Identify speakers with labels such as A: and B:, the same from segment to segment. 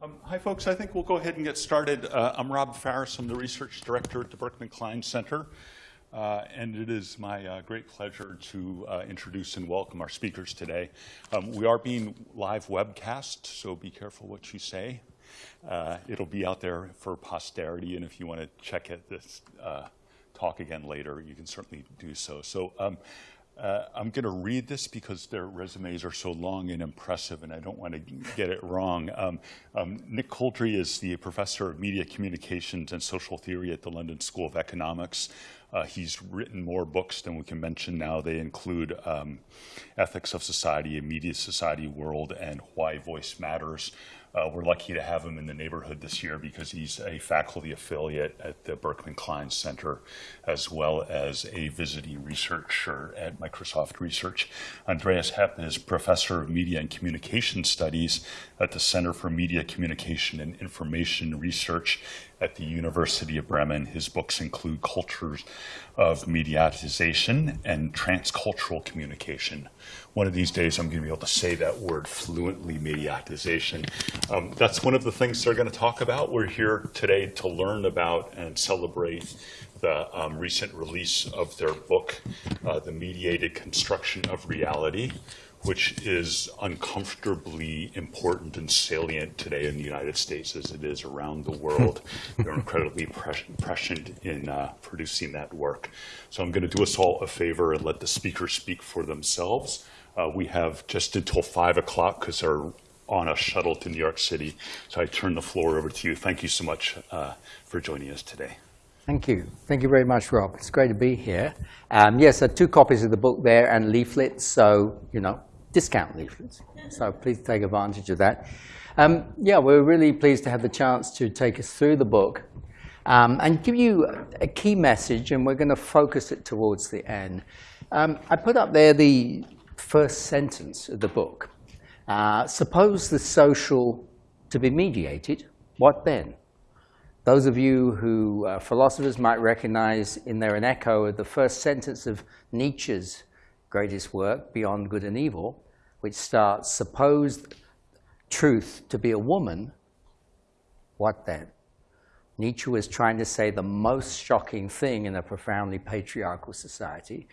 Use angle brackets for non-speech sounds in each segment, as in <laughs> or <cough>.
A: Um, hi, folks. I think we'll go ahead and get started. Uh, I'm Rob Faris. I'm the research director at the Berkman Klein Center. Uh, and it is my uh, great pleasure to uh, introduce and welcome our speakers today. Um, we are being live webcast, so be careful what you say. Uh, it'll be out there for posterity, and if you want to check it, this uh, talk again later, you can certainly do so. So um, uh, I'm going to read this because their resumes are so long and impressive, and I don't want to get it wrong. Um, um, Nick Couldry is the professor of media communications and social theory at the London School of Economics. Uh, he's written more books than we can mention now. They include um, Ethics of Society, A Media Society World, and Why Voice Matters. Uh, we're lucky to have him in the neighborhood this year because he's a faculty affiliate at the Berkman Klein Center, as well as a visiting researcher at Microsoft Research. Andreas Hepp is professor of media and communication studies at the Center for Media Communication and Information Research at the University of Bremen. His books include Cultures of Mediatization and Transcultural Communication. One of these days, I'm going to be able to say that word fluently, mediatization. Um, that's one of the things they're going to talk about. We're here today to learn about and celebrate the um, recent release of their book, uh, The Mediated Construction of Reality, which is uncomfortably important and salient today in the United States as it is around the world. <laughs> They're incredibly prescient in uh, producing that work. So I'm going to do us all a favor and let the speakers speak for themselves. Uh, we have just until 5 o'clock because they're on a shuttle to New York City. So I turn the floor over to you. Thank you so much uh, for joining us today.
B: Thank you. Thank you very much, Rob. It's great to be here. Um, yes, there are two copies of the book there and leaflets, so, you know, discount leaflets. So please take advantage of that. Um, yeah, we're really pleased to have the chance to take us through the book um, and give you a key message, and we're going to focus it towards the end. Um, I put up there the first sentence of the book. Uh, suppose the social to be mediated, what then? Those of you who philosophers might recognize in there an echo of the first sentence of Nietzsche's greatest work, Beyond Good and Evil, which starts, suppose truth to be a woman, what then? Nietzsche was trying to say the most shocking thing in a profoundly patriarchal society.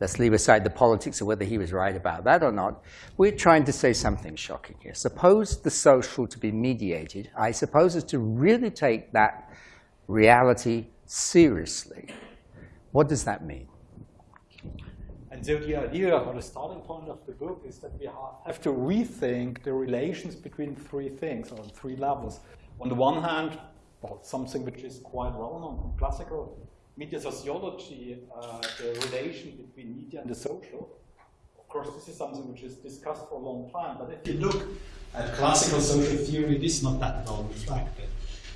B: Let's leave aside the politics of whether he was right about that or not. We're trying to say something shocking here. Suppose the social to be mediated, I suppose is to really take that reality seriously. What does that mean?
C: And so the idea or the starting point of the book is that we have to rethink the relations between three things or three levels. On the one hand, well, something which is quite well known from classical media sociology, uh, the relation between media and the social. Of course, this is something which is discussed for a long time, but if you look at classical social theory, this is not that well reflected.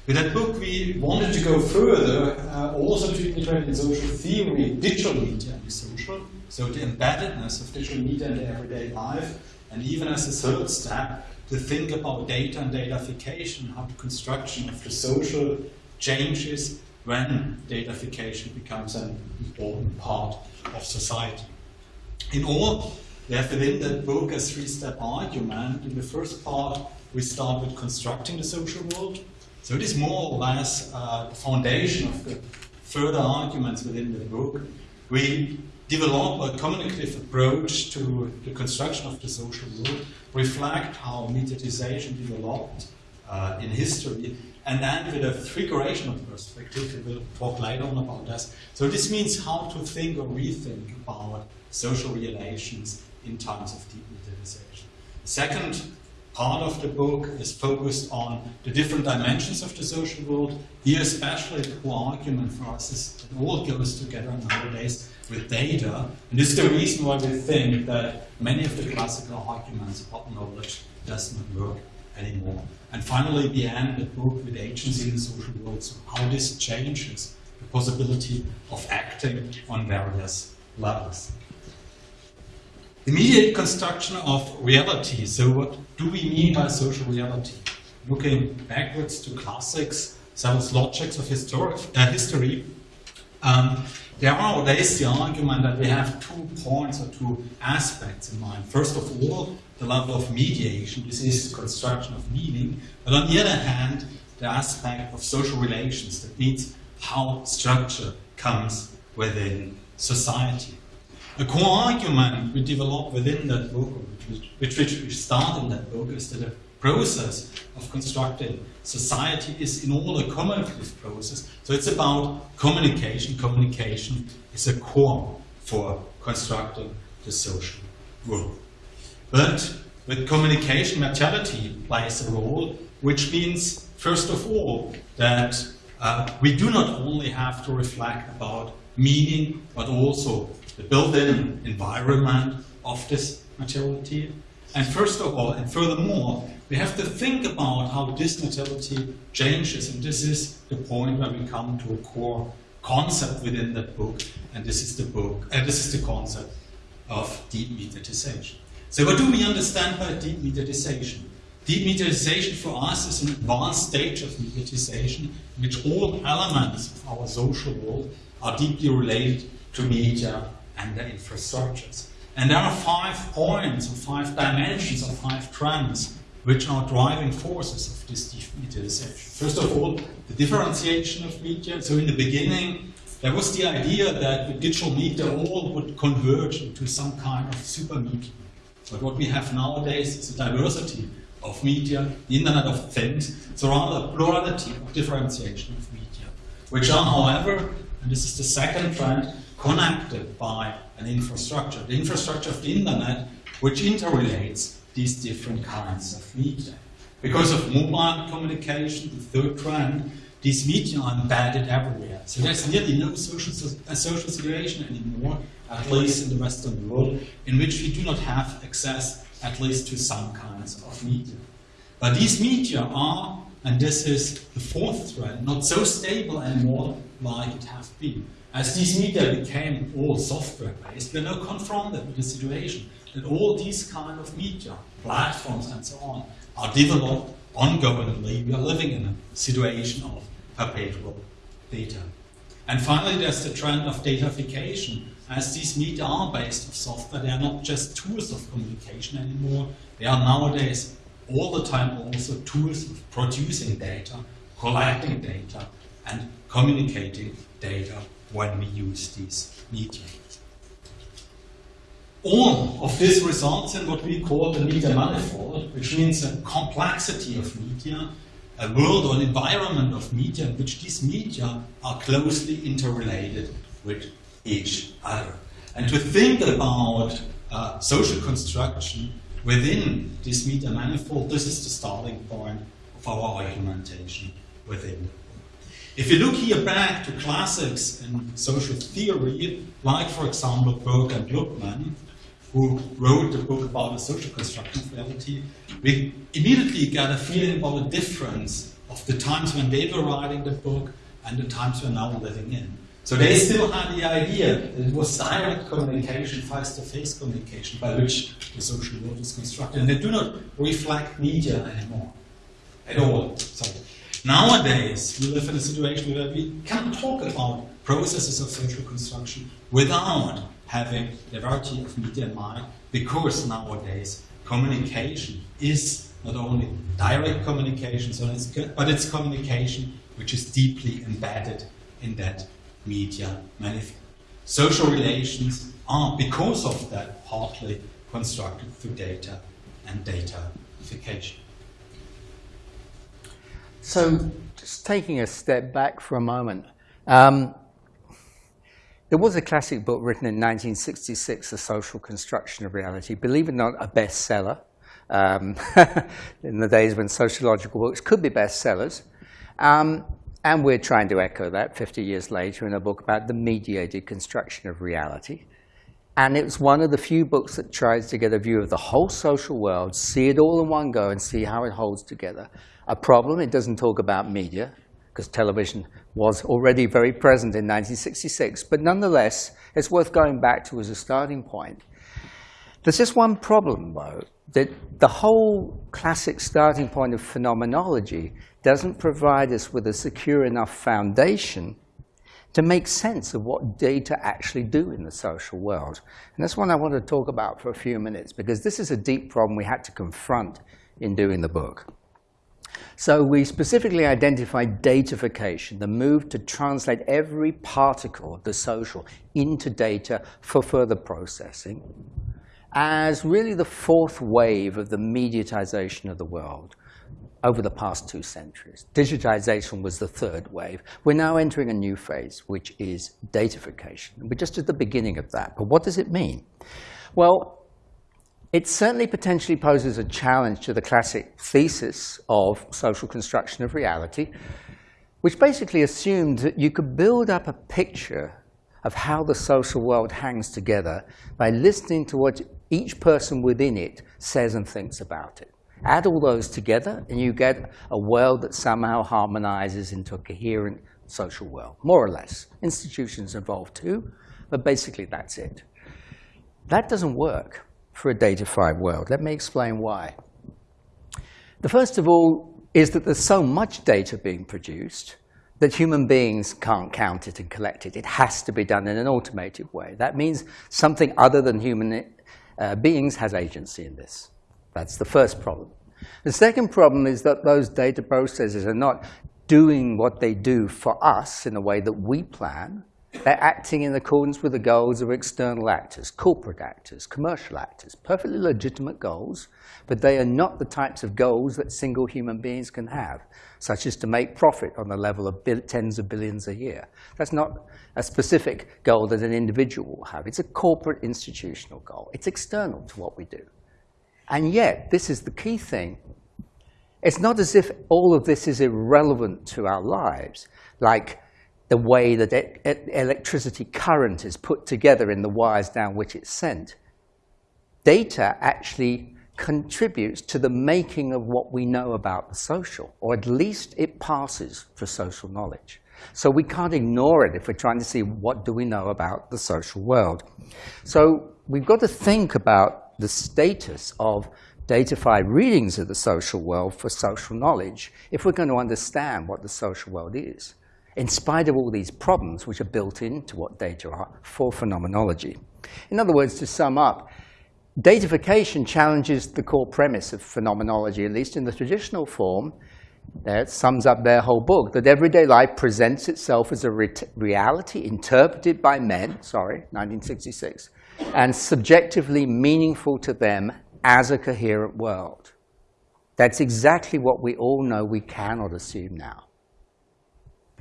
C: With that book, we wanted to go further, uh, also to integrate in social theory digital media and the social, so the embeddedness of digital media in everyday life, and even as a third step, to think about data and datafication, how the construction of the social changes when datafication becomes an important part of society. In all, we have within that book a three-step argument. In the first part, we start with constructing the social world, so it is more or less uh, the foundation of the further arguments within the book. We develop a communicative approach to the construction of the social world, reflect how mediatization developed uh, in history, and then with a figurational perspective, we will talk later on about this. So this means how to think or rethink about social relations in times of deep mediatization. Second part of the book is focused on the different dimensions of the social world. Here especially the core argument for us is it all goes together nowadays with data. And this is the reason why we think that many of the classical arguments about knowledge does not work anymore. And finally, we end the book with agency in the social world, so how this changes the possibility of acting on various levels. Immediate construction of reality. So what do we mean by social reality? Looking backwards to classics, several logics of historic, uh, history, um, there, are, there is the argument that we have two points or two aspects in mind. First of all, the level of mediation, this is construction of meaning, but on the other hand, the aspect of social relations, that means how structure comes within society. A core argument we develop within that book, which, which, we start in that book, is that the process of constructing society is in all a cumulative process. So it's about communication. Communication is a core for constructing the social world. But with communication, materiality plays a role, which means, first of all, that uh, we do not only have to reflect about meaning, but also the built-in environment of this materiality. And first of all, and furthermore, we have to think about how this materiality changes, and this is the point where we come to a core concept within that book, and this is the book, and uh, this is the concept of deep mediatization. So what do we understand by deep mediatization? Deep mediatization for us is an advanced stage of mediatization in which all elements of our social world are deeply related to media and their infrastructures. And there are five points or five dimensions or five trends which are driving forces of this mediatization. First of all, the differentiation of media. So in the beginning, there was the idea that with digital media all would converge into some kind of super media. But what we have nowadays is a diversity of media, the Internet of Things, so rather a plurality of differentiation of media, which are, however, and this is the second trend, connected by an infrastructure, the infrastructure of the Internet, which interrelates these different kinds of media. Because of mobile communication, the third trend, these media are embedded everywhere. So there's nearly no social, uh, social situation anymore, at least in the Western world, in which we do not have access at least to some kinds of media. But these media are, and this is the fourth trend, not so stable anymore like it has been. As these media became all software-based, we're now confronted with the situation that all these kind of media, platforms and so on, are developed ongoingly. We are living in a situation of perpetual beta. And finally, there's the trend of datafication. As these media are based on software, they are not just tools of communication anymore. They are nowadays all the time also tools of producing data, collecting data, and communicating data when we use these media. All of this results in what we call the media manifold, which means a complexity of media a world or an environment of media in which these media are closely interrelated with each other. And to think about uh, social construction within this media manifold, this is the starting point of our argumentation within. If you look here back to classics in social theory, like for example Berger and Luckmann, who wrote the book about the social construction of reality, we immediately get a feeling about the difference of the times when they were writing the book and the times we're now living in. So they still had the idea that it was direct communication, face-to-face -face communication, by which the social world is constructed. And they do not reflect media anymore at all. So nowadays, we live in a situation where we can talk about processes of social construction without having the variety of media in mind, because nowadays communication is not only direct communication, so it's, but it's communication which is deeply embedded in that media manifold. Social relations are, because of that, partly constructed through data and datafication.
B: So, just taking a step back for a moment, um, there was a classic book written in 1966, The Social Construction of Reality, believe it or not, a bestseller. Um, <laughs> in the days when sociological books could be bestsellers. Um, and we're trying to echo that 50 years later in a book about the mediated construction of reality. And it was one of the few books that tries to get a view of the whole social world, see it all in one go, and see how it holds together. A problem, it doesn't talk about media, because television was already very present in 1966. But nonetheless, it's worth going back to as a starting point. There's just one problem, though, that the whole classic starting point of phenomenology doesn't provide us with a secure enough foundation to make sense of what data actually do in the social world. And that's what I want to talk about for a few minutes, because this is a deep problem we had to confront in doing the book. So we specifically identified datafication, the move to translate every particle of the social into data for further processing, as really the fourth wave of the mediatization of the world over the past two centuries. Digitization was the third wave. We're now entering a new phase, which is datafication. We're just at the beginning of that. But what does it mean? Well, it certainly potentially poses a challenge to the classic thesis of social construction of reality, which basically assumed that you could build up a picture of how the social world hangs together by listening to what each person within it says and thinks about it. Add all those together, and you get a world that somehow harmonizes into a coherent social world, more or less. Institutions involved too, but basically that's it. That doesn't work for a datafied world. Let me explain why. The first of all is that there's so much data being produced that human beings can't count it and collect it. It has to be done in an automated way. That means something other than human uh, beings has agency in this. That's the first problem. The second problem is that those data processes are not doing what they do for us in a way that we plan, they're acting in accordance with the goals of external actors, corporate actors, commercial actors, perfectly legitimate goals, but they are not the types of goals that single human beings can have, such as to make profit on the level of tens of billions a year. That's not a specific goal that an individual will have. It's a corporate institutional goal. It's external to what we do. And yet, this is the key thing. It's not as if all of this is irrelevant to our lives, like the way that electricity current is put together in the wires down which it's sent. Data actually contributes to the making of what we know about the social, or at least it passes for social knowledge. So we can't ignore it if we're trying to see what do we know about the social world. So we've got to think about the status of datafied readings of the social world for social knowledge if we're going to understand what the social world is in spite of all these problems which are built into what data are for phenomenology. In other words, to sum up, datafication challenges the core premise of phenomenology, at least in the traditional form, that sums up their whole book, that everyday life presents itself as a re reality interpreted by men, sorry, 1966, and subjectively meaningful to them as a coherent world. That's exactly what we all know we cannot assume now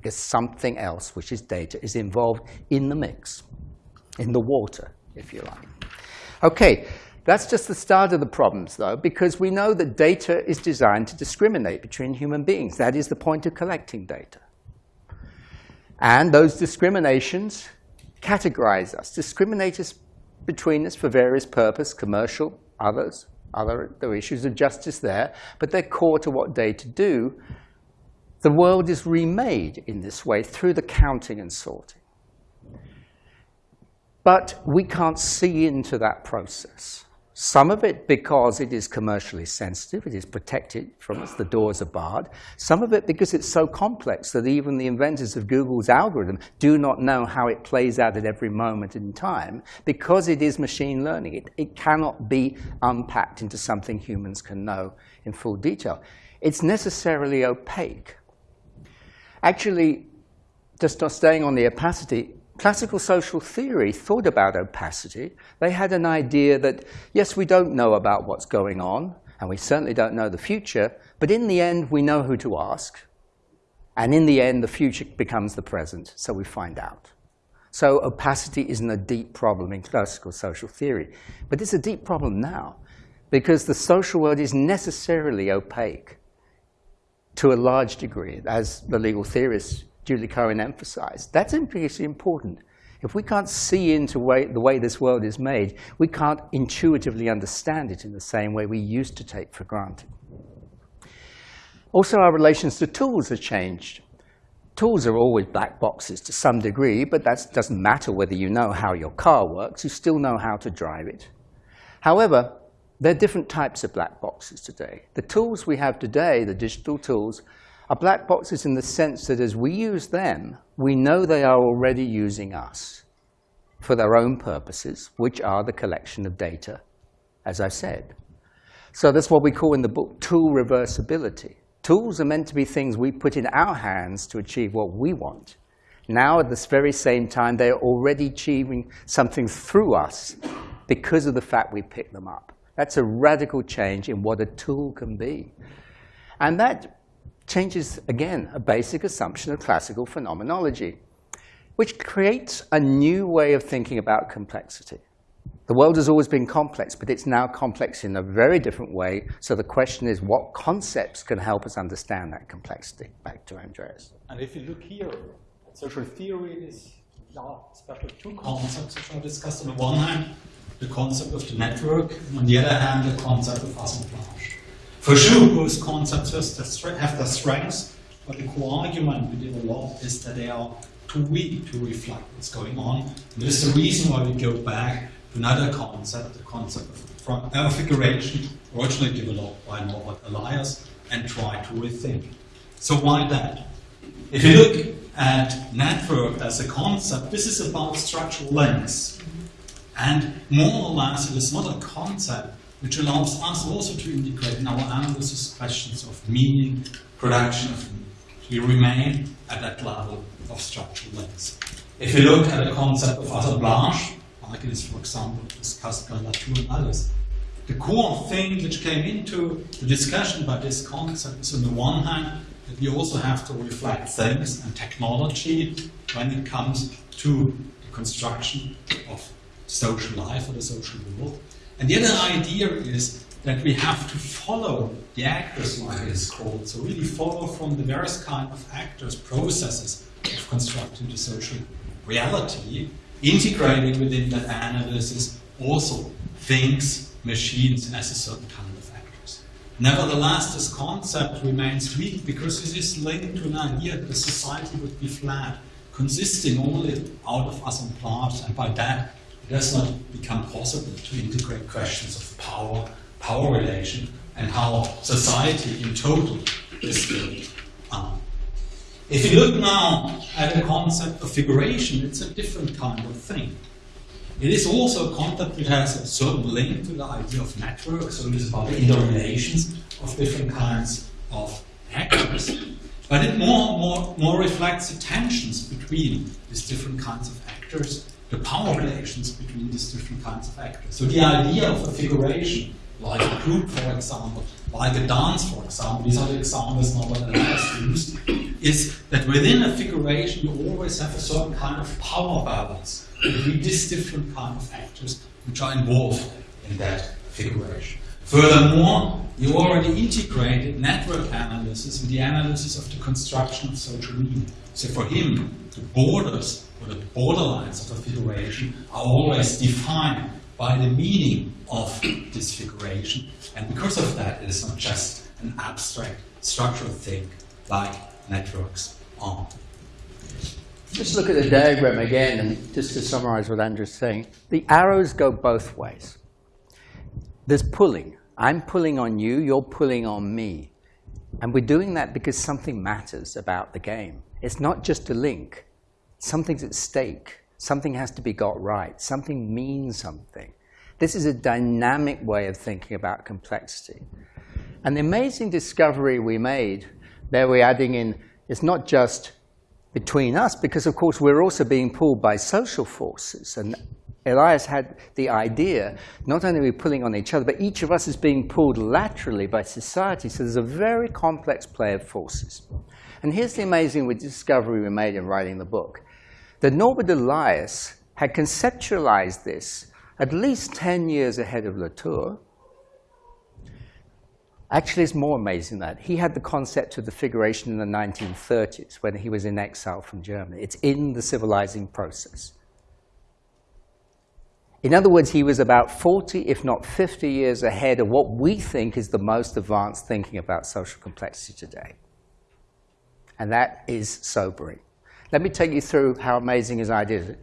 B: because something else, which is data, is involved in the mix, in the water, if you like. Okay, that's just the start of the problems, though, because we know that data is designed to discriminate between human beings. That is the point of collecting data. And those discriminations categorize us, discriminate us between us for various purposes, commercial, others, other there are issues of justice there, but they're core to what data do, the world is remade in this way through the counting and sorting. But we can't see into that process. Some of it because it is commercially sensitive, it is protected from us, the doors are barred. Some of it because it's so complex that even the inventors of Google's algorithm do not know how it plays out at every moment in time because it is machine learning. It, it cannot be unpacked into something humans can know in full detail. It's necessarily opaque. Actually, just staying on the opacity, classical social theory thought about opacity. They had an idea that, yes, we don't know about what's going on, and we certainly don't know the future, but in the end, we know who to ask. And in the end, the future becomes the present, so we find out. So opacity isn't a deep problem in classical social theory, but it's a deep problem now, because the social world is necessarily opaque to a large degree, as the legal theorist Julie Cohen emphasized. That's increasingly important. If we can't see into way, the way this world is made, we can't intuitively understand it in the same way we used to take for granted. Also, our relations to tools have changed. Tools are always black boxes to some degree, but that doesn't matter whether you know how your car works. You still know how to drive it. However, there are different types of black boxes today. The tools we have today, the digital tools, are black boxes in the sense that as we use them, we know they are already using us for their own purposes, which are the collection of data, as I said. So that's what we call in the book tool reversibility. Tools are meant to be things we put in our hands to achieve what we want. Now, at this very same time, they're already achieving something through us because of the fact we pick them up. That's a radical change in what a tool can be. And that changes, again, a basic assumption of classical phenomenology, which creates a new way of thinking about complexity. The world has always been complex, but it's now complex in a very different way. So the question is, what concepts can help us understand that complexity? Back to Andreas.
C: And if you look here, social theory is yeah, especially two concepts which are discussed. On the one hand, the concept of the network, and on the other hand, the concept of assemblage. For sure, both concepts have their strengths, but the core argument we develop is that they are too weak to reflect what's going on. And this is the reason why we go back to another concept, the concept of configuration, originally developed by Norbert Elias, and try to rethink. So why that? If you look at network as a concept, this is about structural links. And more or less, it is not a concept which allows us also to integrate in our analysis questions of meaning, production of meaning. We remain at that level of structural links. If you look at the concept of assemblage, like it is, for example, discussed by Latour and others, the core thing which came into the discussion about this concept is on the one hand that we also have to reflect things and technology when it comes to the construction of social life or the social world. And the other idea is that we have to follow the actors, like it is called. So really follow from the various kind of actors, processes of constructing the social reality, integrating within that analysis also things, machines as a certain kind of actors. Nevertheless, this concept remains weak because it is linked to an idea that the society would be flat, consisting only out of assemblage, and by that it does not become possible to integrate questions of power, power relation, and how society in total is built up. If you look now at the concept of figuration, it's a different kind of thing. It is also a concept that has a certain link to the idea of network, so it is about the interrelations of different kinds of actors. But it more, more, more reflects the tensions between these different kinds of actors the power relations between these different kinds of actors. So the idea of a figuration, like a group, for example, like a dance, for example, these are the examples now that I used, is that within a figuration you always have a certain kind of power balance between these different kind of actors which are involved in that figuration. Furthermore, you already integrated network analysis with the analysis of the construction of social media. So for him, the borders or the borderlines of a figuration are always defined by the meaning of this figuration. And because of that, it is not just an abstract structural thing like networks are.
B: Just look at the diagram again, and just to summarize what Andreas saying, the arrows go both ways. There's pulling. I'm pulling on you, you're pulling on me. And we're doing that because something matters about the game. It's not just a link something's at stake. Something has to be got right. Something means something. This is a dynamic way of thinking about complexity. And the amazing discovery we made, there we're adding in, it's not just between us, because of course we're also being pulled by social forces. And Elias had the idea, not only are we pulling on each other, but each of us is being pulled laterally by society. So there's a very complex play of forces. And here's the amazing discovery we made in writing the book that Norbert Elias had conceptualized this at least 10 years ahead of Latour. Actually, it's more amazing that he had the concept of the figuration in the 1930s when he was in exile from Germany. It's in the civilizing process. In other words, he was about 40, if not 50 years ahead of what we think is the most advanced thinking about social complexity today. And that is sobering. Let me take you through how amazing his idea is.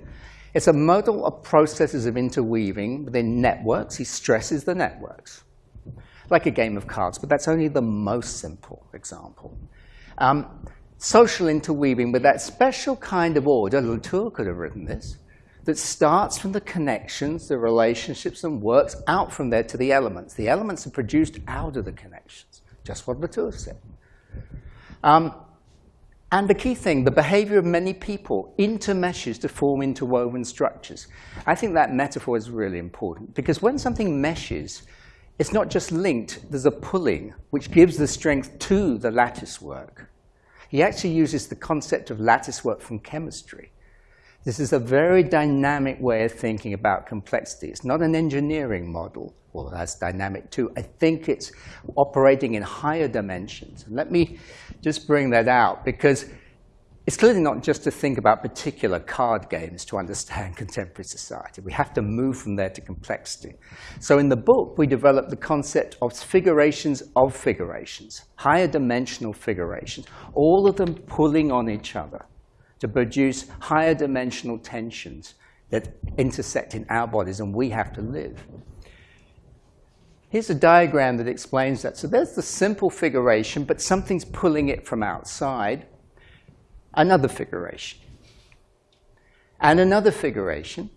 B: It's a model of processes of interweaving within networks. He stresses the networks, like a game of cards, but that's only the most simple example. Um, social interweaving with that special kind of order, Latour could have written this, that starts from the connections, the relationships, and works out from there to the elements. The elements are produced out of the connections, just what Latour said. Um, and the key thing, the behavior of many people intermeshes to form interwoven structures. I think that metaphor is really important because when something meshes, it's not just linked, there's a pulling, which gives the strength to the lattice work. He actually uses the concept of lattice work from chemistry. This is a very dynamic way of thinking about complexity. It's not an engineering model. Well, that's dynamic too. I think it's operating in higher dimensions. Let me just bring that out because it's clearly not just to think about particular card games to understand <laughs> contemporary society. We have to move from there to complexity. So in the book, we develop the concept of figurations of figurations, higher dimensional figurations, all of them pulling on each other to produce higher dimensional tensions that intersect in our bodies and we have to live. Here's a diagram that explains that. So there's the simple figuration, but something's pulling it from outside. Another figuration. And another figuration.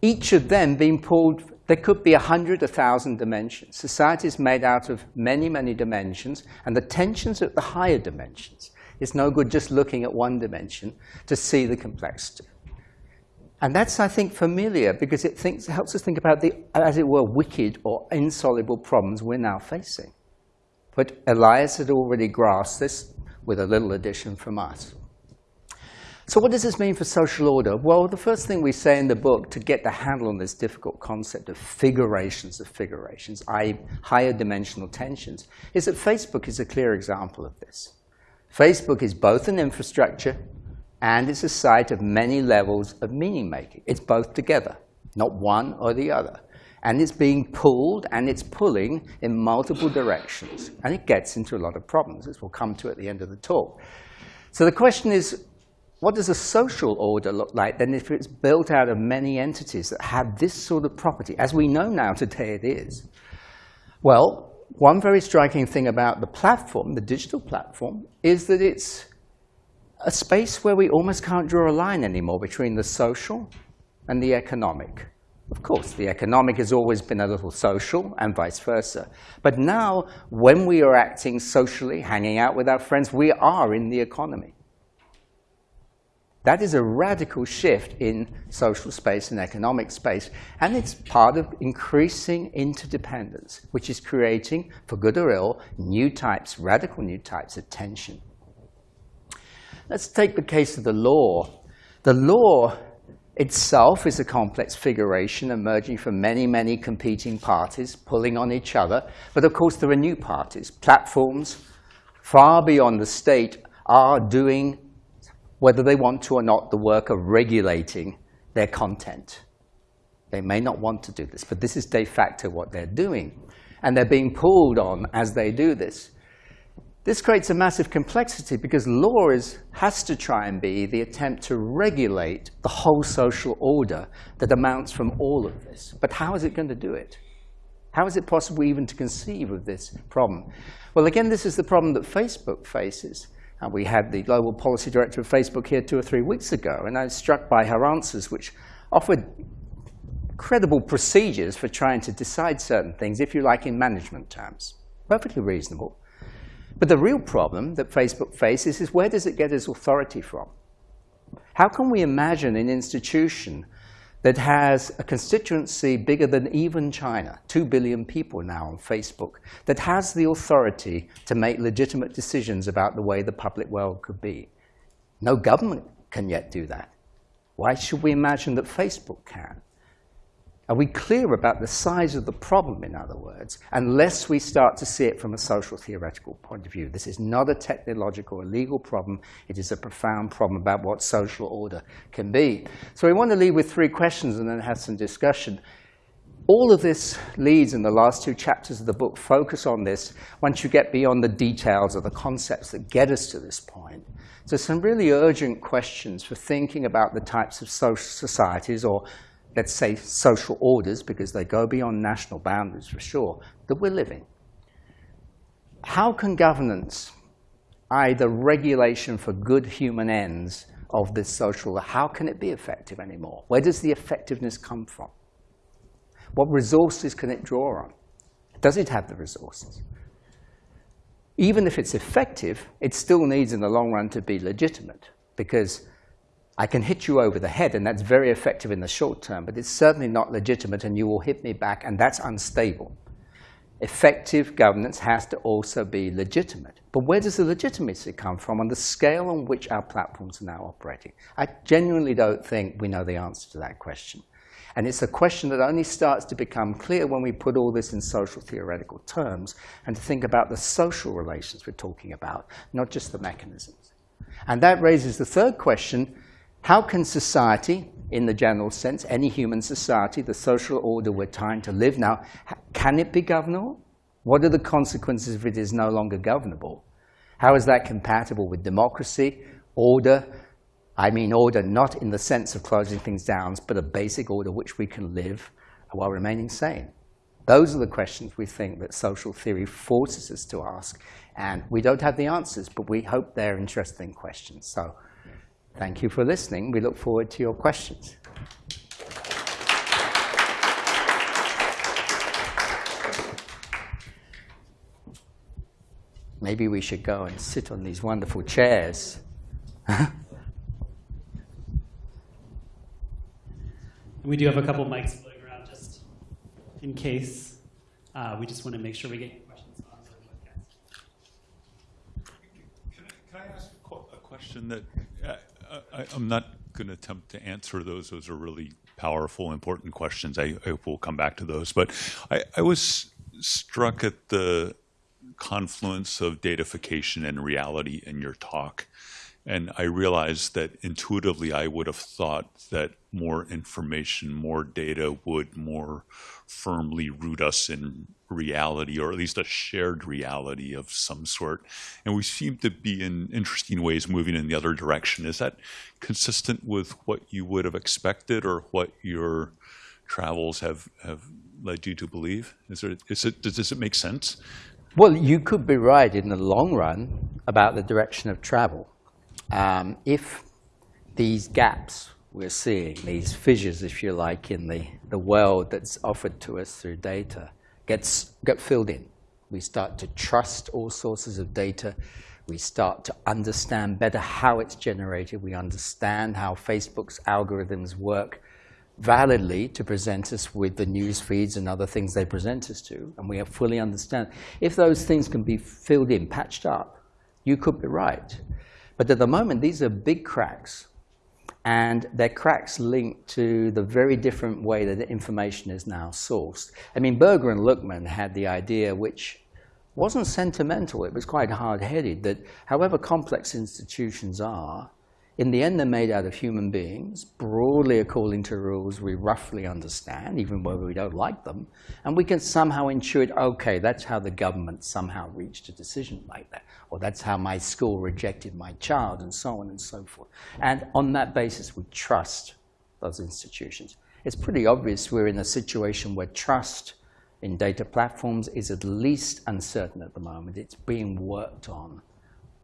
B: Each of them being pulled, there could be a hundred, a thousand dimensions. Society is made out of many, many dimensions, and the tensions at the higher dimensions it's no good just looking at one dimension to see the complexity. And that's, I think, familiar because it, thinks, helps us think about the, as it were, wicked or insoluble problems we're now facing. But Elias had already grasped this with a little addition from us. So what does this mean for social order? Well, the first thing we say in the book to get the handle on this difficult concept of figurations of figurations, i.e. higher dimensional tensions, is that Facebook is a clear example of this. Facebook is both an infrastructure and it's a site of many levels of meaning making. It's both together, not one or the other. And it's being pulled and it's pulling in multiple directions. And it gets into a lot of problems, as we'll come to at the end of the talk. So the question is, what does a social order look like then if it's built out of many entities that have this sort of property, as we know now today it is? Well, one very striking thing about the platform, the digital platform, is that it's a space where we almost can't draw a line anymore between the social and the economic. Of course, the economic has always been a little social and vice versa. But now, when we are acting socially, hanging out with our friends, we are in the economy. That is a radical shift in social space and economic space, and it's part of increasing interdependence, which is creating, for good or ill, new types, radical new types of tension. Let's take the case of the law. The law itself is a complex figuration emerging from many, many competing parties pulling on each other. But of course, there are new parties. Platforms far beyond the state are doing whether they want to or not, the work of regulating their content. They may not want to do this, but this is de facto what they're doing. And they're being pulled on as they do this. This creates a massive complexity because law is, has to try and be the attempt to regulate the whole social order that amounts from all of this. But how is it going to do it? How is it possible even to conceive of this problem? Well, again, this is the problem that Facebook faces. And we had the global policy director of Facebook here two or three weeks ago, and I was struck by her answers, which offered credible procedures for trying to decide certain things, if you like, in management terms. Perfectly reasonable. But the real problem that Facebook faces is where does it get its authority from? How can we imagine an institution that has a constituency bigger than even China, 2 billion people now on Facebook, that has the authority to make legitimate decisions about the way the public world could be. No government can yet do that. Why should we imagine that Facebook can? Are we clear about the size of the problem, in other words, unless we start to see it from a social theoretical point of view? This is not a technological or legal problem. It is a profound problem about what social order can be. So we want to leave with three questions and then have some discussion. All of this leads in the last two chapters of the book focus on this once you get beyond the details of the concepts that get us to this point. So some really urgent questions for thinking about the types of social societies or let's say, social orders, because they go beyond national boundaries for sure, that we're living. How can governance either regulation for good human ends of this social, how can it be effective anymore? Where does the effectiveness come from? What resources can it draw on? Does it have the resources? Even if it's effective, it still needs in the long run to be legitimate because I can hit you over the head and that's very effective in the short term, but it's certainly not legitimate and you will hit me back and that's unstable. Effective governance has to also be legitimate. But where does the legitimacy come from on the scale on which our platforms are now operating? I genuinely don't think we know the answer to that question. And it's a question that only starts to become clear when we put all this in social theoretical terms and to think about the social relations we're talking about, not just the mechanisms. And that raises the third question, how can society, in the general sense, any human society, the social order we're trying to live now, can it be governable? What are the consequences if it is no longer governable? How is that compatible with democracy, order, I mean order not in the sense of closing things down, but a basic order which we can live while remaining sane. Those are the questions we think that social theory forces us to ask. And we don't have the answers, but we hope they're interesting questions. So thank you for listening. We look forward to your questions. Maybe we should go and sit on these wonderful chairs. <laughs>
D: We do have a couple mics floating around just in case. Uh, we just want to make sure we get your questions on the webcast.
A: Can I, can I ask a question that I, am not going to attempt to answer those. Those are really powerful, important questions. I, I will come back to those. But I, I was struck at the confluence of datafication and reality in your talk. And I realized that intuitively I would have thought that more information, more data would more firmly root us in reality, or at least a shared reality of some sort. And we seem to be in interesting ways moving in the other direction. Is that consistent with what you would have expected or what your travels have, have led you to believe? Is there, is it, does, does it make sense?
B: Well, you could be right in the long run about the direction of travel. Um, if these gaps we're seeing, these fissures, if you like, in the, the world that's offered to us through data, gets, get filled in. We start to trust all sources of data. We start to understand better how it's generated. We understand how Facebook's algorithms work validly to present us with the news feeds and other things they present us to, and we fully understand. If those things can be filled in, patched up, you could be right. But at the moment, these are big cracks. And they're cracks linked to the very different way that information is now sourced. I mean, Berger and Luckmann had the idea, which wasn't sentimental, it was quite hard-headed, that however complex institutions are, in the end, they're made out of human beings, broadly according to rules we roughly understand, even when we don't like them. And we can somehow intuit, okay, that's how the government somehow reached a decision like that. Or that's how my school rejected my child, and so on and so forth. And on that basis, we trust those institutions. It's pretty obvious we're in a situation where trust in data platforms is at least uncertain at the moment. It's being worked on,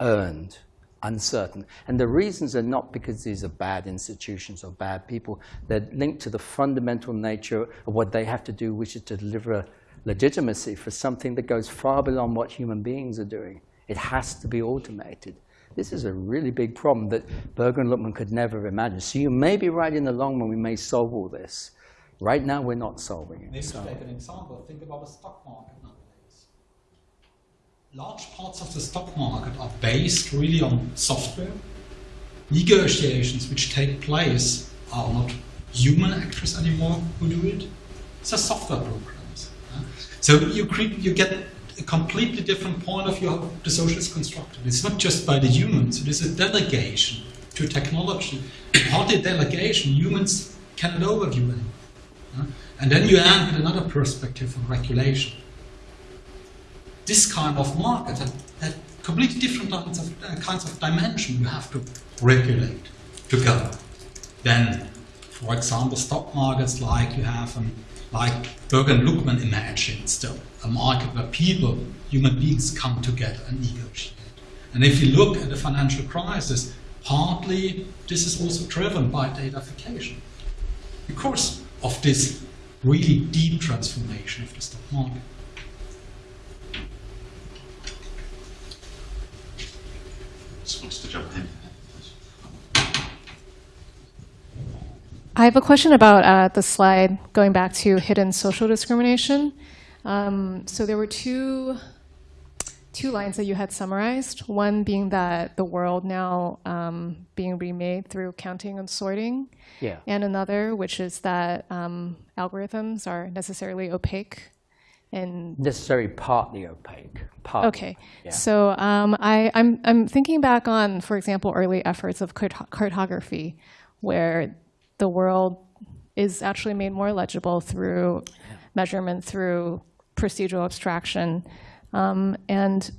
B: earned, uncertain. And the reasons are not because these are bad institutions or bad people. They're linked to the fundamental nature of what they have to do, which is to deliver legitimacy for something that goes far beyond what human beings are doing. It has to be automated. This is a really big problem that Berger and Luckmann could never imagine. So you may be right in the long run, we may solve all this. Right now, we're not solving it.
C: Maybe
B: so.
C: take an example, think about the stock market large parts of the stock market are based really on software. Negotiations which take place are not human actors anymore who do it. It's a software programs. So you, you get a completely different point of view how the social is constructed. It's not just by the humans, it is a delegation to technology. Partly delegation, humans cannot overview it. And then you with another perspective of regulation this kind of market had, had completely different kinds of, uh, kinds of dimension you have to regulate to go. Then, for example, stock markets like you have, um, like Berger and Luckmann imagined still, a market where people, human beings come together and negotiate. And if you look at the financial crisis, partly this is also driven by datafication because of this really deep transformation of the stock market.
A: Just wants to jump in.
E: I have a question about uh, the slide going back to hidden social discrimination. Um, so there were two two lines that you had summarized. One being that the world now um, being remade through counting and sorting,
B: Yeah.
E: and another which is that um, algorithms are necessarily opaque and
B: Necessarily partly opaque. Partly.
E: Okay.
B: Yeah.
E: So um, I, I'm, I'm thinking back on, for example, early efforts of carto- cartography, where the world is actually made more legible through measurement, through procedural abstraction. Um, and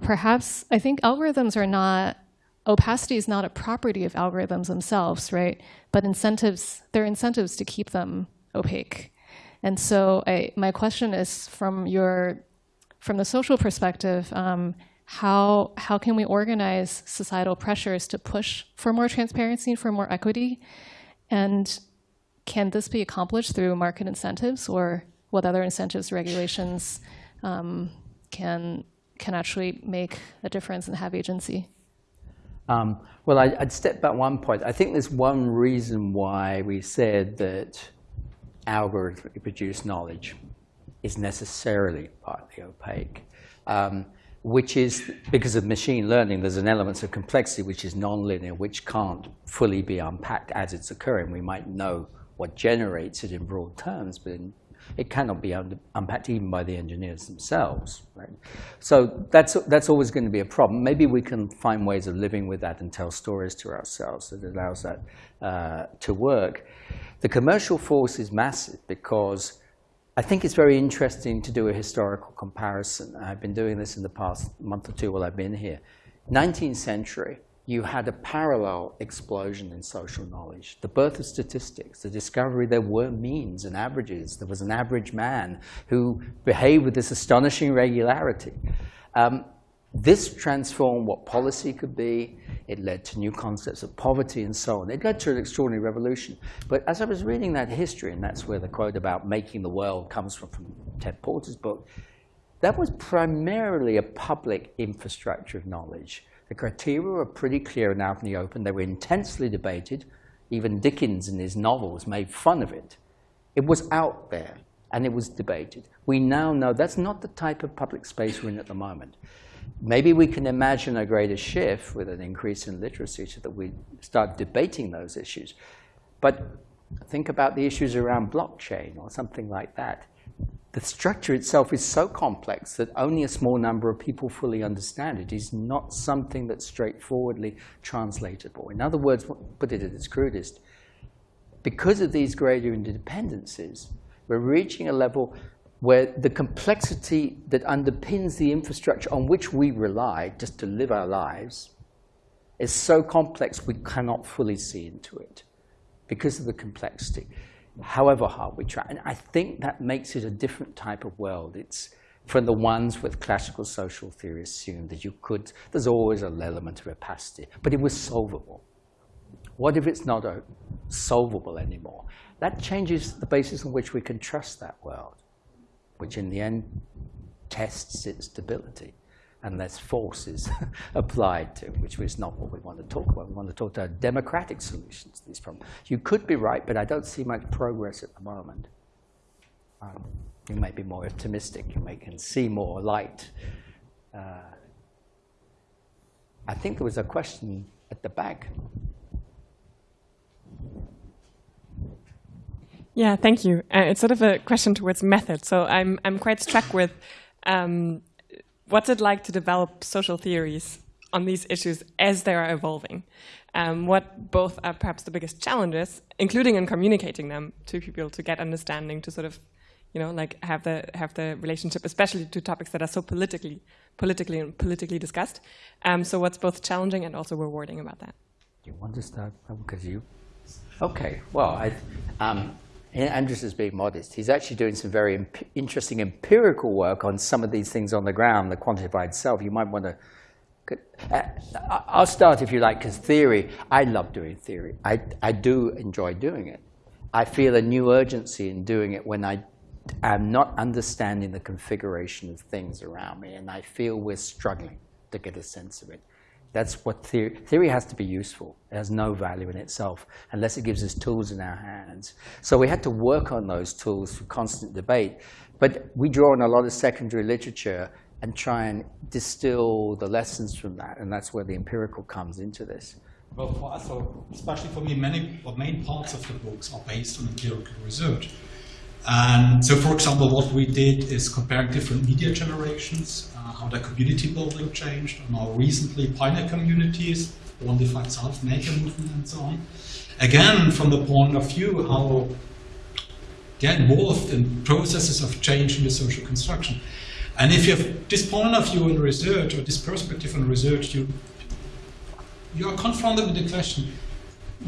E: perhaps I think algorithms are not, opacity is not a property of algorithms themselves, right? But incentives, there are incentives to keep them opaque. And so I, my question is from your from the social perspective, um, how how can we organize societal pressures to push for more transparency, for more equity, and can this be accomplished through market incentives, or what other incentives, regulations um, can can actually make a difference and have agency?
B: Um, well, I, I'd step back one point. I think there's one reason why we said that algorithmically produced knowledge is necessarily partly opaque, um, which is because of machine learning, there's an element of complexity which is nonlinear, which can't fully be unpacked as it's occurring. We might know what generates it in broad terms, but in, it cannot be unpacked even by the engineers themselves. Right? So that's, that's always going to be a problem. Maybe we can find ways of living with that and tell stories to ourselves that allows that uh, to work. The commercial force is massive because I think it's very interesting to do a historical comparison. I've been doing this in the past month or two while I've been here. 19th century, you had a parallel explosion in social knowledge. The birth of statistics, the discovery there were means and averages. There was an average man who behaved with this astonishing regularity. Um, this transformed what policy could be. It led to new concepts of poverty and so on. It led to an extraordinary revolution. But as I was reading that history, and that's where the quote about making the world comes from, from Ted Porter's book, that was primarily a public infrastructure of knowledge. The criteria were pretty clear and out in the open. They were intensely debated. Even Dickens in his novels made fun of it. It was out there, and it was debated. We now know that's not the type of public space we're in at the moment. Maybe we can imagine a greater shift with an increase in literacy so that we start debating those issues. But think about the issues around blockchain or something like that. The structure itself is so complex that only a small number of people fully understand it. It is not something that's straightforwardly translatable. In other words, put it at its crudest, because of these greater interdependencies, we're reaching a level where the complexity that underpins the infrastructure on which we rely just to live our lives is so complex we cannot fully see into it because of the complexity, however hard we try. And I think that makes it a different type of world. It's from the ones with classical social theory assumed that you could, there's always an element of opacity, but it was solvable. What if it's not solvable anymore? That changes the basis on which we can trust that world which in the end tests its stability unless force is <laughs> applied to, which is not what we want to talk about. We want to talk about democratic solutions to these problems. You could be right, but I don't see much progress at the moment. Um, you may be more optimistic. You may can see more light. Uh, I think there was a question at the back.
F: Yeah, thank you. Uh, it's sort of a question towards method. So I'm I'm quite struck with um, what's it like to develop social theories on these issues as they are evolving. Um, what both are perhaps the biggest challenges, including in communicating them to people to get understanding, to sort of, you know, like have the have the relationship, especially to topics that are so politically politically and politically discussed. Um, so what's both challenging and also rewarding about that?
B: You want to start because you. Okay. Well, I. Um, Andreas is being modest. He's actually doing some very imp interesting empirical work on some of these things on the ground, the quantified self. You might want to Uh, I'll start if you like, because theory, I love doing theory. I, I do enjoy doing it. I feel a new urgency in doing it when I am not understanding the configuration of things around me, and I feel we're struggling to get a sense of it. That's what theory, theory has to be useful. It has no value in itself unless it gives us tools in our hands. So we had to work on those tools through constant debate. But we draw on a lot of secondary literature and try and distill the lessons from that. And that's where the empirical comes into this.
C: Well, for us, especially for me, many or main parts of the books are based on empirical research. And so, for example, what we did is comparing different media generations, uh, how their community building changed, and now recently pioneer communities, Quantified Self, Maker Movement, and so on. Again, from the point of view how they're involved in processes of change in the social construction. And if you have this point of view in research or this perspective in research, you you are confronted with the question,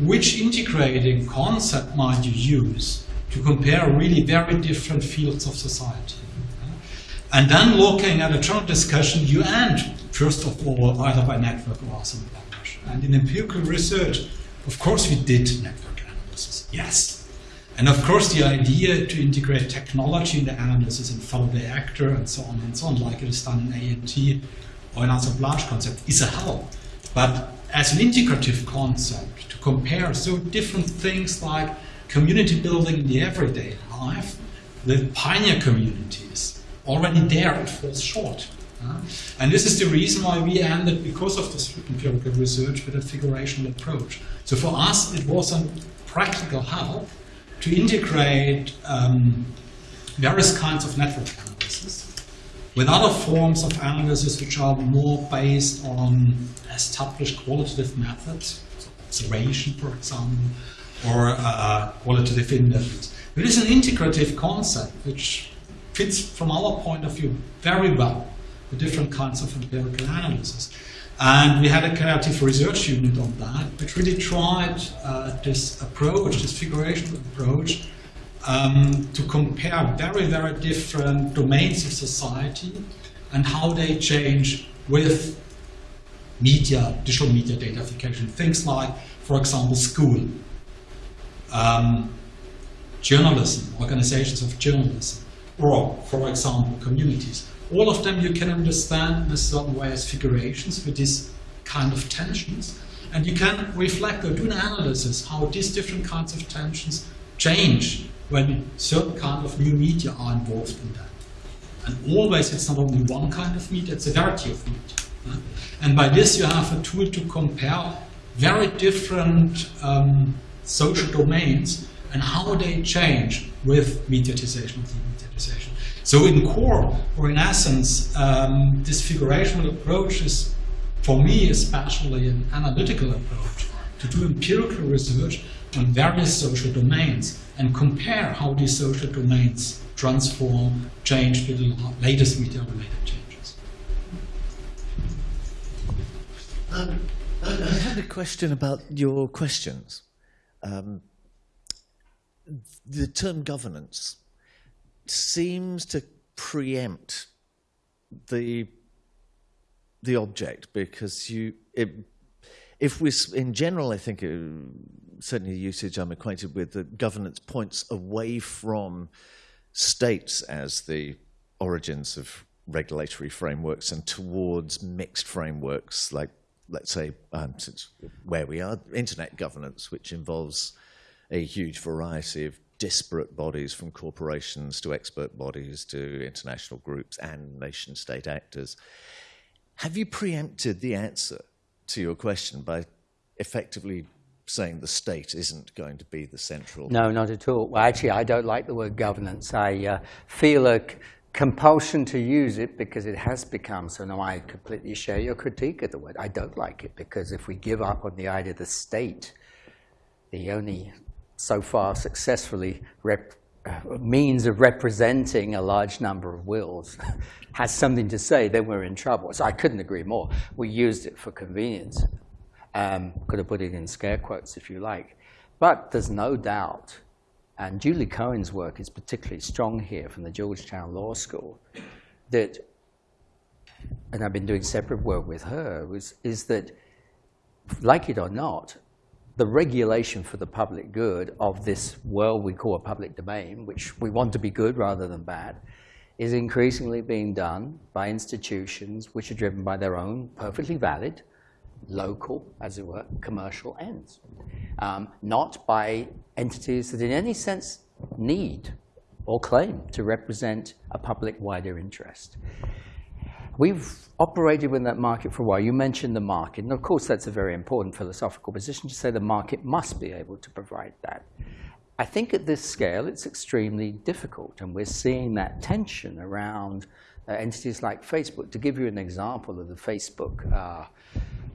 C: which integrating concept might you use to compare really very different fields of society? And then looking at a general discussion, you end, first of all, either by network or some language. And in empirical research, of course, we did network analysis, yes. And of course, the idea to integrate technology in the analysis and follow the actor and so on and so on, like it is done in ANT or in assemblage concept, is a help. But as an integrative concept, to compare so different things like community building in the everyday life the pioneer communities, already there it falls short. And this is the reason why we ended, because of this empirical research, with a figurational approach. So for us, it was a practical help to integrate um, various kinds of network analysis with other forms of analysis which are more based on established qualitative methods, observation, for example, or uh, qualitative indexes. It is an integrative concept which fits, from our point of view, very well the different kinds of empirical analysis. And we had a creative research unit on that, which really tried uh, this approach, this figurational approach, um, to compare very, very different domains of society and how they change with media, digital media datafication. Things like, for example, school, um, journalism, organizations of journalism, or, for example, communities. All of them you can understand in a certain way as figurations with these kind of tensions. And you can reflect or do an analysis how these different kinds of tensions change when certain kind of new media are involved in that. And always it's not only one kind of media, it's a variety of media. And by this you have a tool to compare very different um, social domains and how they change with mediatization or demediatization. So in core, or in essence, um, this figurational approach is, for me especially, an analytical approach to do empirical research on various social domains and compare how these social domains transform, change with the latest media-related changes.
G: Um, I, I had a question about your questions. Um, the term governance seems to preempt the the object because you it, if we in general I think uh, certainly the usage I'm acquainted with the governance points away from states as the origins of regulatory frameworks and towards mixed frameworks like let's say um, since where we are internet governance which involves a huge variety of disparate bodies from corporations to expert bodies to international groups and nation state actors. Have you preempted the answer to your question by effectively saying the state isn't going to be the central?
B: No, not at all. Well, actually, I don't like the word governance. I uh, feel a compulsion to use it because it has become, so now I completely share your critique of the word. I don't like it because if we give up on the idea of the state, the only so far successfully uh, means of representing a large number of wills <laughs> has something to say, then we're in trouble. So I couldn't agree more. We used it for convenience. Um, could have put it in scare quotes if you like. But there's no doubt, and Julie Cohen's work is particularly strong here from the Georgetown Law School, that and I've been doing separate work with her, was, is that, like it or not, the regulation for the public good of this world we call a public domain, which we want to be good rather than bad, is increasingly being done by institutions which are driven by their own perfectly valid, local, as it were, commercial ends, um, not by entities that in any sense need or claim to represent a public wider interest. We've operated within that market for a while. You mentioned the market, and of course that's a very important philosophical position to say the market must be able to provide that. I think at this scale it's extremely difficult, and we're seeing that tension around entities like Facebook. To give you an example of the Facebook uh,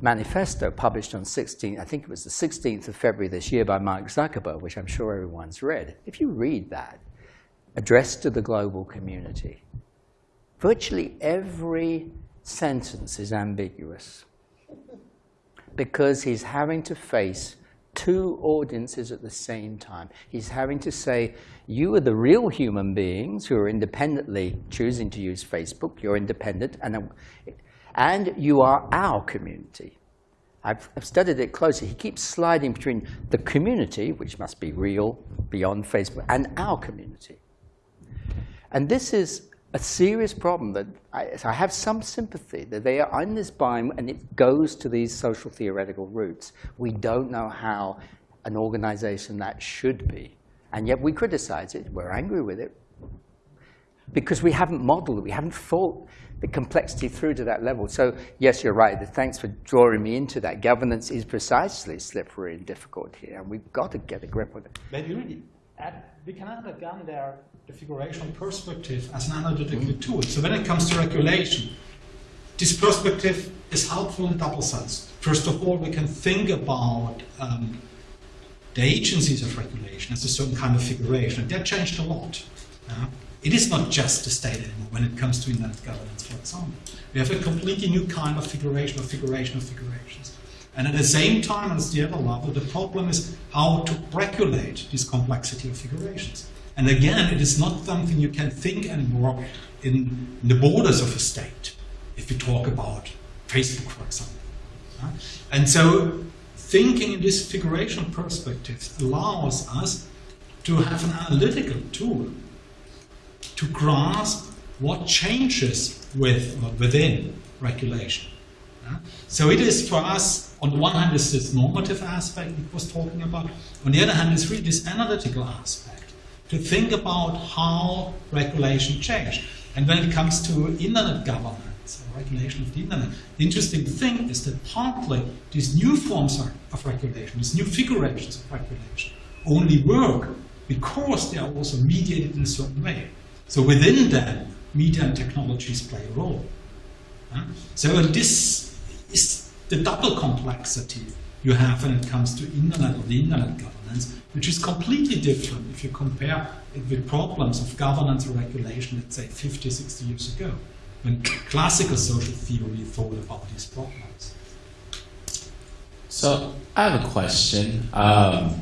B: manifesto published on 16, I think it was the 16th of February this year by Mark Zuckerberg, which I'm sure everyone's read. If you read that, addressed to the global community, virtually every sentence is ambiguous because he's having to face two audiences at the same time. He's having to say, you are the real human beings who are independently choosing to use Facebook. You're independent, and, uh, and you are our community. I've, I've studied it closely. He keeps sliding between the community, which must be real beyond Facebook, and our community. And this is a serious problem that I, so I have some sympathy that they are in this bind and it goes to these social theoretical roots. We don't know how an organization that should be. And yet we criticize it, we're angry with it, because we haven't modeled it, we haven't thought the complexity through to that level. So yes, you're right, thanks for drawing me into that. Governance is precisely slippery and difficult here, and we've got to get a grip on it.
C: Add, we can add again there the figurational perspective as an analytical tool. So when it comes to regulation, this perspective is helpful in double sense. First of all, we can think about um, the agencies of regulation as a certain kind of figuration. That changed a lot. Uh, it is not just the state anymore when it comes to internet governance, for example. We have a completely new kind of figuration of figuration of figurations. And at the same time, as the other level, the problem is how to regulate this complexity of figurations. And again, it is not something you can think anymore in, the borders of a state, if you talk about Facebook, for example. And so thinking in this figuration perspective allows us to have an analytical tool to grasp what changes with or within regulation. So it is for us, on the one hand, is this normative aspect we was talking about. On the other hand, is really this analytical aspect to think about how regulation changed. And when it comes to internet governance, or regulation of the internet, the interesting thing is that partly these new forms of regulation, these new figurations of regulation, only work because they are also mediated in a certain way. So within them, media and technologies play a role. So this is the double complexity you have when it comes to internet or the internet governance, which is completely different if you compare it with problems of governance or regulation, let's say 50, 60 years ago, when classical social theory thought about these problems.
H: So I have a question um,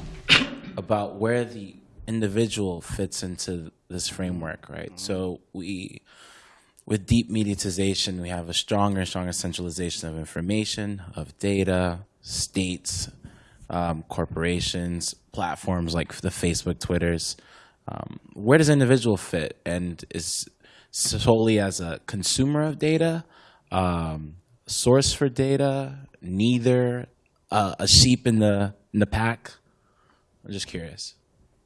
H: about where the individual fits into this framework, right? Mm -hmm. So we, with deep mediatization, we have a stronger and stronger centralization of information, of data, states, um, corporations, platforms like the Facebook, Twitters. Um, where does individual fit? And is solely as a consumer of data, um, source for data, neither, uh, a sheep in the in the pack? I'm just curious.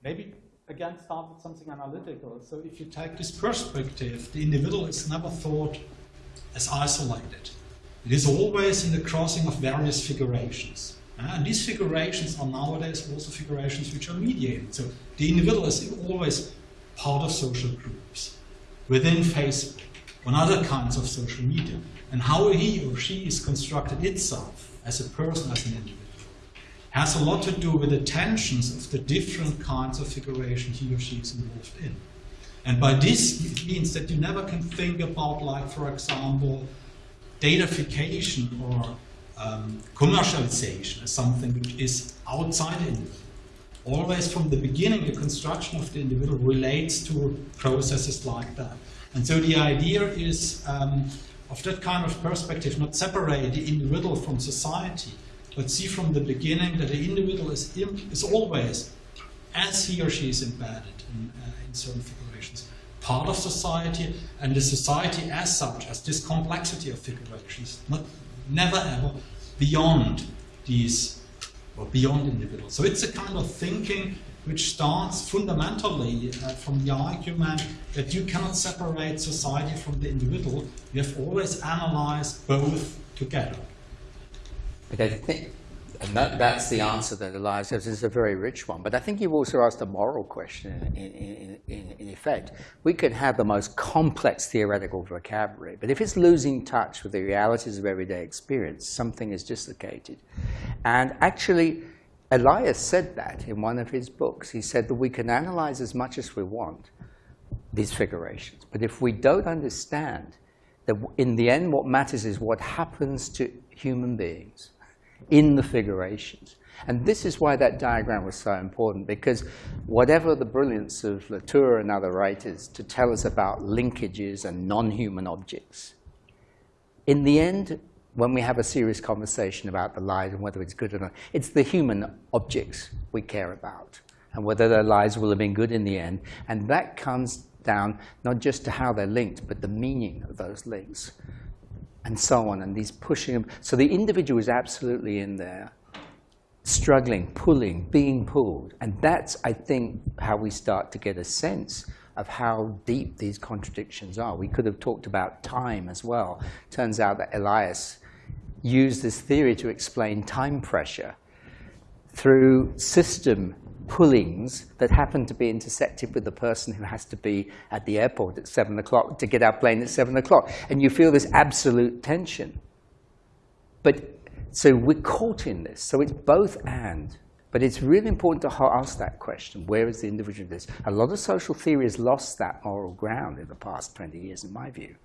C: Maybe again start with something analytical. So if you take this perspective, the individual is never thought as isolated. It is always in the crossing of various figurations. And these figurations are nowadays also figurations which are mediated. So the individual is always part of social groups within Facebook, on other kinds of social media, and how he or she is constructed itself as a person, as an individual, has a lot to do with the tensions of the different kinds of figuration he or she is involved in. And by this, it means that you never can think about, like, for example, datafication or um, commercialization as something which is outside the. Always from the beginning, the construction of the individual relates to processes like that. And so the idea is um,
I: of that kind of perspective, not separate the individual from society, but see from the beginning that the individual is, is always, as he or she is embedded in, uh, in certain figurations, part of society, and the society as such, as this complexity of figurations, not never ever beyond these or beyond individuals. So it's a kind of thinking which starts fundamentally uh, from the argument that you cannot separate society from the individual. You have always analyzed both together.
B: But I think, and that, that's the answer that Elias gives. It's a very rich one. But I think you've also asked a moral question in, in, in, in effect. We could have the most complex theoretical vocabulary, but if it's losing touch with the realities of everyday experience, something is dislocated. And actually, Elias said that in one of his books. He said that we can analyze as much as we want these figurations, but if we don't understand that in the end what matters is what happens to human beings in the figurations. And this is why that diagram was so important, because whatever the brilliance of Latour and other writers to tell us about linkages and non-human objects, in the end, when we have a serious conversation about the lies and whether it's good or not, it's the human objects we care about and whether their lives will have been good in the end. And that comes down not just to how they're linked, but the meaning of those links and so on, and these pushing them. So the individual is absolutely in there, struggling, pulling, being pulled. And that's, I think, how we start to get a sense of how deep these contradictions are. We could have talked about time as well. Turns out that Elias used this theory to explain time pressure through system pullings that happen to be intersected with the person who has to be at the airport at 7 o'clock to get our plane at 7 o'clock. And you feel this absolute tension. But so we're caught in this. So it's both and. But it's really important to ask that question where is the individual in this? A lot of social theory has lost that moral ground in the past 20 years, in my view.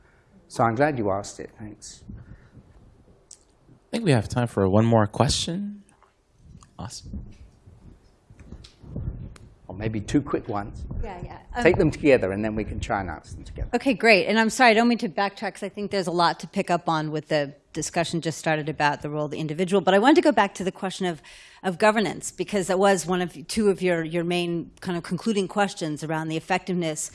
B: So I'm glad you asked it. Thanks.
H: I think we have time for one more question. Awesome.
B: Or maybe two quick ones.
J: Yeah, yeah. Um,
B: Take them together, and then we can try and answer them together.
J: Okay, great. And I'm sorry, I don't mean to backtrack because I think there's a lot to pick up on with the discussion just started about the role of the individual. But I wanted to go back to the question of, of governance because that was one of two of your, your main kind of concluding questions around the effectiveness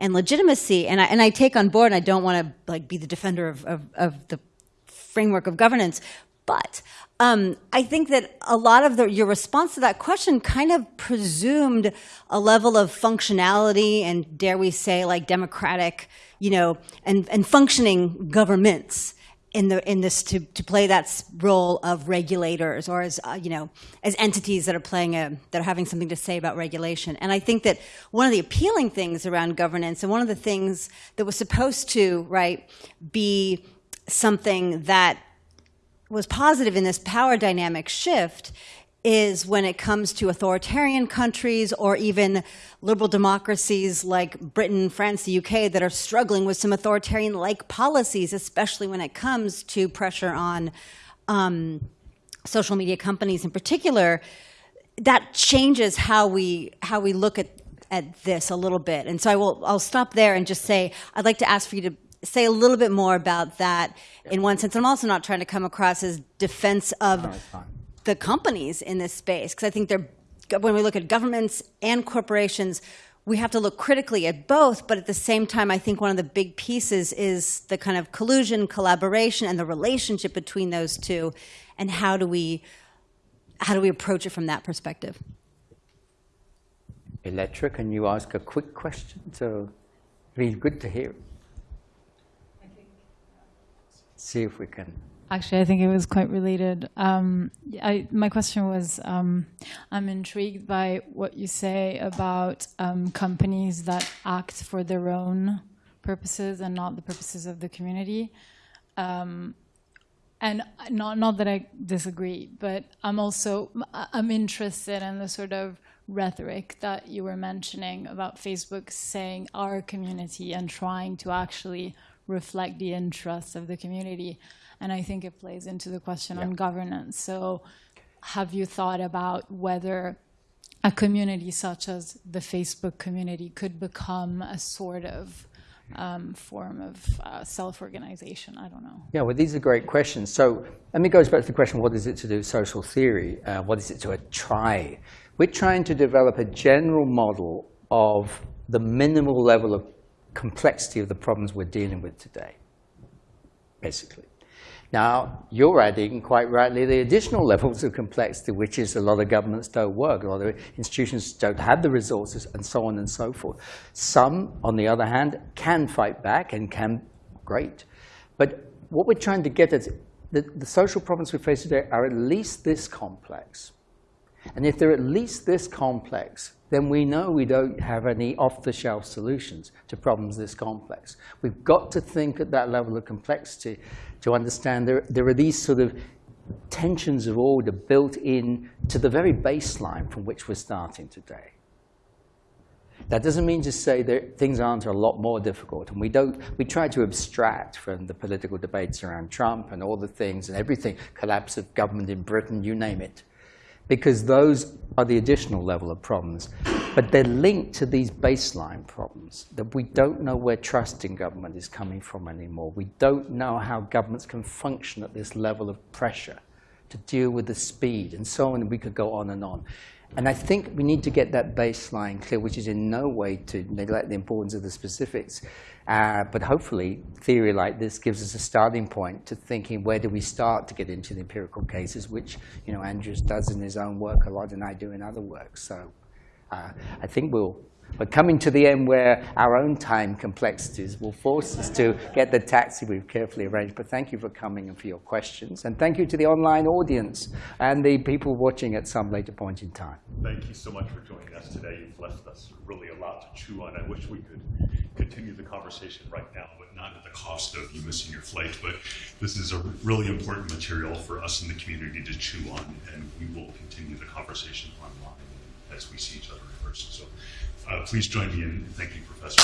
J: and legitimacy. And I, and I take on board, and I don't want to like be the defender of, of, of the framework of governance, but um, I think that a lot of the, your response to that question kind of presumed a level of functionality and, dare we say, like democratic, you know, and, and functioning governments in the in this to, to play that role of regulators or as uh, you know as entities that are playing a that are having something to say about regulation. And I think that one of the appealing things around governance and one of the things that was supposed to right be something that was positive in this power dynamic shift is when it comes to authoritarian countries or even liberal democracies like Britain, France, the UK that are struggling with some authoritarian like policies, especially when it comes to pressure on um, social media companies in particular. That changes how we how we look at at this a little bit. And so I will I'll stop there and just say I'd like to ask for you to say a little bit more about that in one sense. I'm also not trying to come across as defense of the companies in this space because I think they're when we look at governments and corporations, we have to look critically at both. But at the same time, I think one of the big pieces is the kind of collusion, collaboration, and the relationship between those two, and how do we how do we approach it from that perspective?
B: Electra, can you ask a quick question? So be good to hear. See if we can.
K: Actually, I think it was quite related. Um, I, my question was um, I'm intrigued by what you say about um, companies that act for their own purposes and not the purposes of the community. Um, and not, not that I disagree, but I'm also I'm interested in the sort of rhetoric that you were mentioning about Facebook saying our community and trying to actually reflect the interests of the community. And I think it plays into the question on governance. So, have you thought about whether a community such as the Facebook community could become a sort of um, form of uh, self-organization. I don't know.
B: Yeah, well, these are great questions. So, let me go back to the question, what is it to do with social theory? Uh, what is it to try? We're trying to develop a general model of the minimal level of complexity of the problems we're dealing with today, basically. Now, you're adding, quite rightly, the additional <laughs> levels of complexity, which is a lot of governments don't work, a lot of institutions don't have the resources, and so on and so forth. Some, on the other hand, can fight back and can, great. But what we're trying to get at, the, the social problems we face today are at least this complex. And if they're at least this complex, then we know we don't have any off-the-shelf solutions to problems this complex. We've got to think at that level of complexity to understand there, there are these sort of tensions of order built in to the very baseline from which we're starting today. That doesn't mean to say that things aren't a lot more difficult. And we, don't, we try to abstract from the political debates around Trump and all the things and everything, collapse of government in Britain, you name it because those are the additional level of problems. But they're linked to these baseline problems that we don't know where trust in government is coming from anymore. We don't know how governments can function at this level of pressure to deal with the speed and so on. And we could go on and on. And I think we need to get that baseline clear, which is in no way to neglect the importance of the specifics. Uh, but hopefully, theory like this gives us a starting point to thinking where do we start to get into the empirical cases, which you know Andreas does in his own work a lot, and I do in other work. So uh, I think we'll we're coming to the end where our own time complexities will force us to get the taxi we've carefully arranged. But thank you for coming and for your questions. And thank you to the online audience and the people watching at some later point in time.
A: Thank you so much for joining us today. You've left us really a lot to chew on. I wish we could continue the conversation right now, but not at the cost of you missing your flight. But this is a really important material for us in the community to chew on, and we will continue the conversation online as we see each other in person. So Uh, please join me in thanking Professor.